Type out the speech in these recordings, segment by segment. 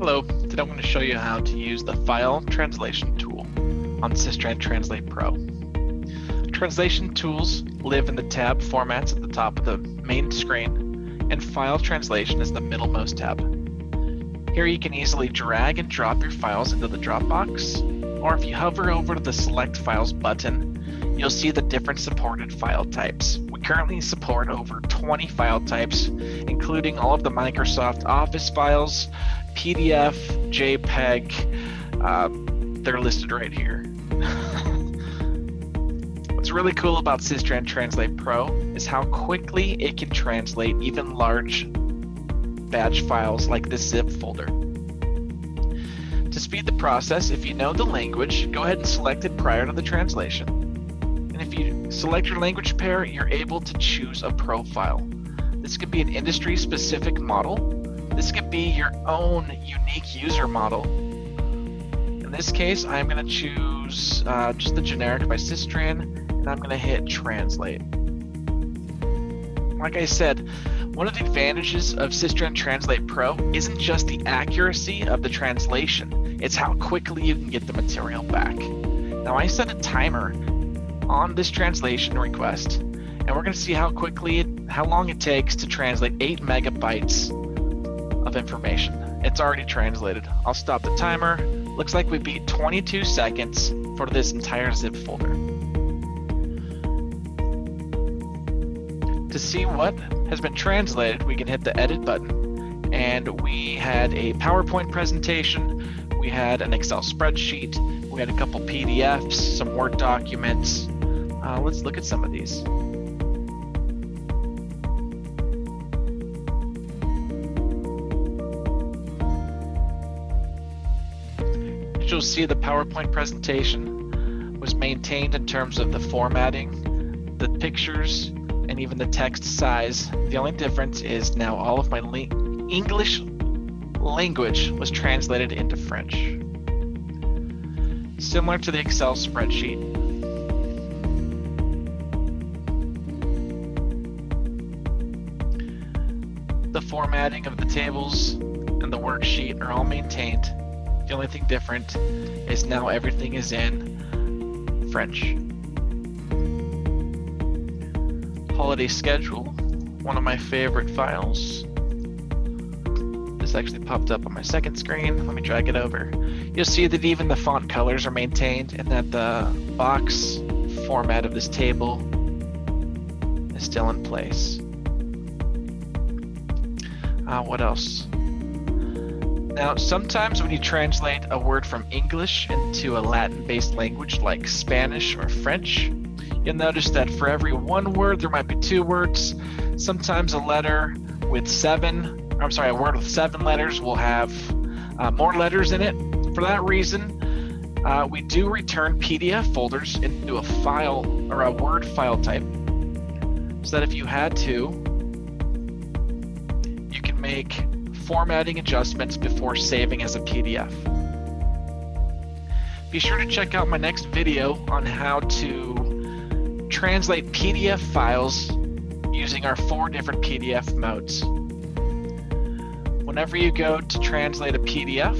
Hello, today I'm going to show you how to use the file translation tool on Systran Translate Pro. Translation tools live in the tab formats at the top of the main screen, and file translation is the middlemost tab. Here you can easily drag and drop your files into the Dropbox, or if you hover over the Select Files button, you'll see the different supported file types. Currently support over 20 file types, including all of the Microsoft Office files, PDF, JPEG. Uh, they're listed right here. What's really cool about Systran Translate Pro is how quickly it can translate even large batch files like this zip folder. To speed the process, if you know the language, go ahead and select it prior to the translation. Select your language pair, you're able to choose a profile. This could be an industry specific model this could be your own unique user model. In this case, I'm going to choose uh, just the generic by Systran, and I'm going to hit translate. Like I said, one of the advantages of Systran Translate Pro isn't just the accuracy of the translation, it's how quickly you can get the material back. Now I set a timer on this translation request, and we're going to see how quickly, how long it takes to translate 8 megabytes of information. It's already translated. I'll stop the timer. Looks like we beat 22 seconds for this entire zip folder. To see what has been translated, we can hit the edit button. And we had a PowerPoint presentation, we had an Excel spreadsheet, we had a couple PDFs, some Word documents. Uh, let's look at some of these. you'll see the PowerPoint presentation was maintained in terms of the formatting, the pictures, and even the text size. The only difference is now all of my English language was translated into French. Similar to the Excel spreadsheet, the formatting of the tables and the worksheet are all maintained the only thing different is now everything is in French. Holiday schedule, one of my favorite files. This actually popped up on my second screen. Let me drag it over. You'll see that even the font colors are maintained and that the box format of this table is still in place. Uh, what else? Now, sometimes when you translate a word from English into a Latin-based language like Spanish or French, you'll notice that for every one word, there might be two words. Sometimes a letter with seven, I'm sorry, a word with seven letters will have uh, more letters in it. For that reason, uh, we do return PDF folders into a file or a Word file type so that if you had to, make formatting adjustments before saving as a PDF. Be sure to check out my next video on how to translate PDF files using our four different PDF modes. Whenever you go to translate a PDF,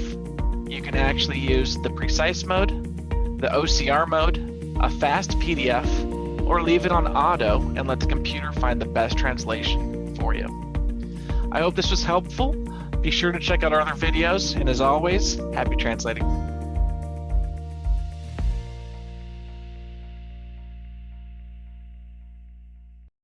you can actually use the precise mode, the OCR mode, a fast PDF, or leave it on auto and let the computer find the best translation for you. I hope this was helpful. Be sure to check out our other videos, and as always, happy translating.